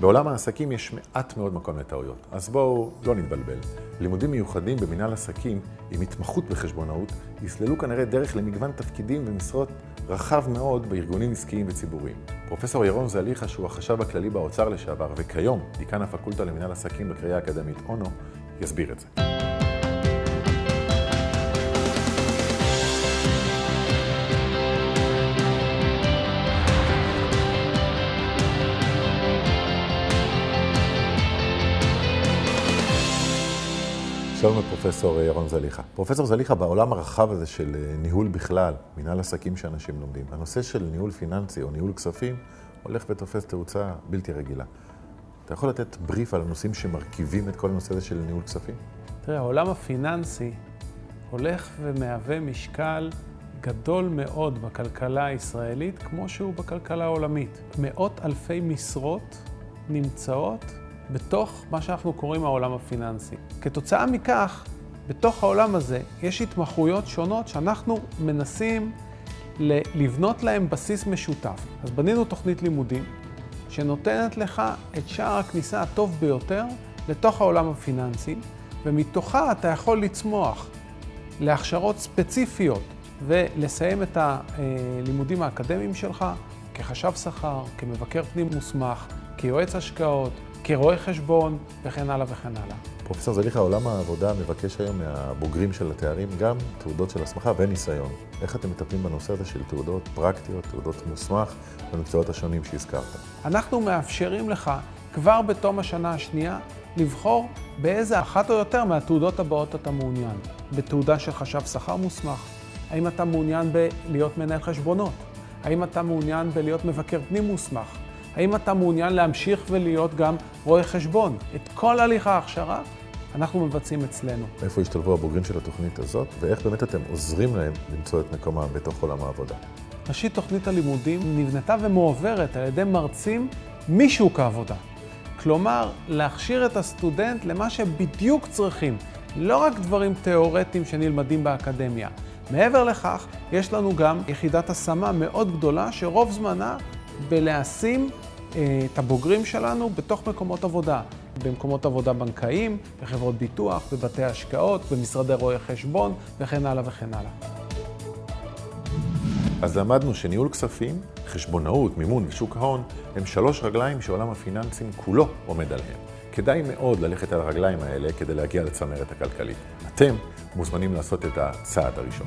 בעולם העסקים יש מעט מאוד מקום לטעויות, אז בואו לא נתבלבל. לימודים מיוחדים במנהל עסקים עם התמחות בחשבונאות יסללו כנראה דרך למגוון תפקידים ומשרות רחב מאוד בארגונים עסקיים וציבוריים. פרופסור ירון זליכה, שהוא החשב הכללי באוצר לשעבר, וכיום דיקן הפקולטה למנהל עסקים בקריאה האקדמית אונו, יסביר את זה. שלום לפרופסור ירון זליכה. פרופסור זליכה, בעולם הרחב הזה של ניהול בכלל, מנהל עסקים שאנשים לומדים, הנושא של ניהול פיננסי או ניהול כספים הולך ותופס תאוצה בלתי רגילה. אתה יכול לתת בריף על הנושאים שמרכיבים את כל הנושא הזה של ניהול כספים? תראה, העולם הפיננסי הולך ומהווה משקל גדול מאוד בכלכלה הישראלית, כמו שהוא בכלכלה העולמית. מאות אלפי משרות נמצאות בתוך מה שאנחנו קוראים העולם הפיננסי. כתוצאה מכך, בתוך העולם הזה יש התמחויות שונות שאנחנו מנסים לבנות להם בסיס משותף. אז בנינו תוכנית לימודים שנותנת לך את שער הכניסה הטוב ביותר לתוך העולם הפיננסי, ומתוכה אתה יכול לצמוח להכשרות ספציפיות ולסיים את הלימודים האקדמיים שלך כחשב שכר, כמבקר פנים מוסמך, כיועץ השקעות, כרואה חשבון וכן הלאה וכן הלאה. פרופסור זליכה, עולם העבודה מבקש היום מהבוגרים של התארים גם תעודות של הסמכה וניסיון. איך אתם מטפלים בנושא הזה של תעודות פרקטיות, תעודות מוסמך במקצועות השונים שהזכרת? אנחנו מאפשרים לך כבר בתום השנה השנייה לבחור באיזה אחת או יותר מהתעודות הבאות אתה מעוניין. בתעודה של חשב שכר מוסמך, האם אתה מעוניין בלהיות מנהל חשבונות? האם אתה מעוניין בלהיות מבקר פנים מוסמך? האם אתה מעוניין להמשיך ולהיות גם רואה חשבון? את כל הליך ההכשרה אנחנו מבצעים אצלנו. איפה השתלבו הבוגרים של התוכנית הזאת, ואיך באמת אתם עוזרים להם למצוא את מקומם בתוך עולם העבודה? ראשית, תוכנית הלימודים נבנתה ומועברת על ידי מרצים משוק העבודה. כלומר, להכשיר את הסטודנט למה שבדיוק צריכים, לא רק דברים תיאורטיים שנלמדים באקדמיה. מעבר לכך, יש לנו גם יחידת השמה מאוד גדולה, שרוב זמנה בלהשים את הבוגרים שלנו בתוך מקומות עבודה. במקומות עבודה בנקאיים, בחברות ביטוח, בבתי השקעות, במשרדי רואי חשבון וכן הלאה וכן הלאה. אז למדנו שניהול כספים, חשבונאות, מימון ושוק ההון הם שלוש רגליים שעולם הפיננסים כולו עומד עליהם. כדאי מאוד ללכת על הרגליים האלה כדי להגיע לצמרת הכלכלית. אתם מוזמנים לעשות את הצעד הראשון.